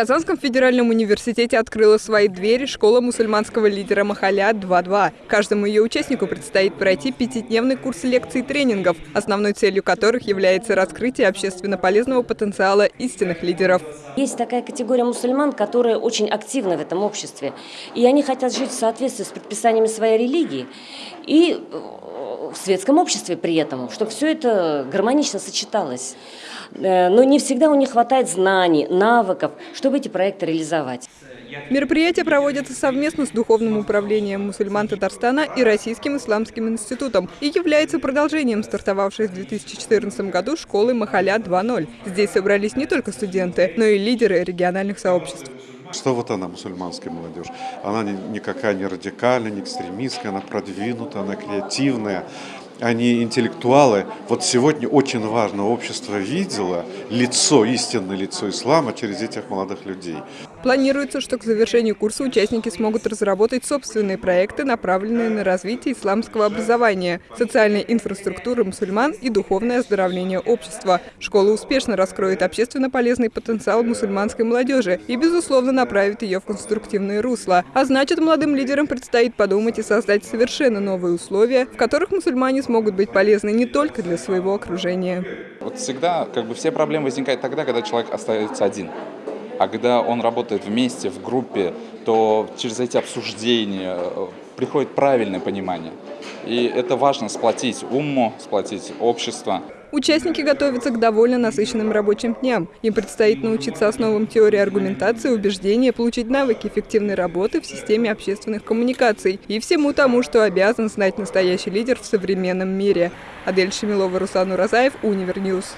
Казанском федеральном университете открыла свои двери школа мусульманского лидера Махаля 2.2. Каждому ее участнику предстоит пройти пятидневный курс лекций и тренингов, основной целью которых является раскрытие общественно полезного потенциала истинных лидеров. Есть такая категория мусульман, которые очень активны в этом обществе. И они хотят жить в соответствии с предписаниями своей религии. И в светском обществе при этом, чтобы все это гармонично сочеталось. Э, но не всегда у них хватает знаний, навыков, чтобы эти проекты реализовать. Мероприятие проводится совместно с Духовным управлением мусульман Татарстана и Российским исламским институтом и является продолжением стартовавшей в 2014 году школы Махаля 2.0. Здесь собрались не только студенты, но и лидеры региональных сообществ. Что вот она, мусульманская молодежь? Она никакая не радикальная, не экстремистская, она продвинутая, она креативная они интеллектуалы. Вот сегодня очень важно, общество видело лицо, истинное лицо ислама через этих молодых людей. Планируется, что к завершению курса участники смогут разработать собственные проекты, направленные на развитие исламского образования, социальной инфраструктуры мусульман и духовное оздоровление общества. Школа успешно раскроет общественно полезный потенциал мусульманской молодежи и, безусловно, направит ее в конструктивное русло. А значит, молодым лидерам предстоит подумать и создать совершенно новые условия, в которых мусульмане смогут быть полезны не только для своего окружения. Вот всегда как бы все проблемы возникают тогда, когда человек остается один. А когда он работает вместе, в группе, то через эти обсуждения э, приходит правильное понимание. И это важно сплотить уму, сплотить общество. Участники готовятся к довольно насыщенным рабочим дням. Им предстоит научиться основам теории аргументации, убеждения, получить навыки эффективной работы в системе общественных коммуникаций и всему тому, что обязан знать настоящий лидер в современном мире. Адель Шамилова, Руслан Уразаев, Универньюз.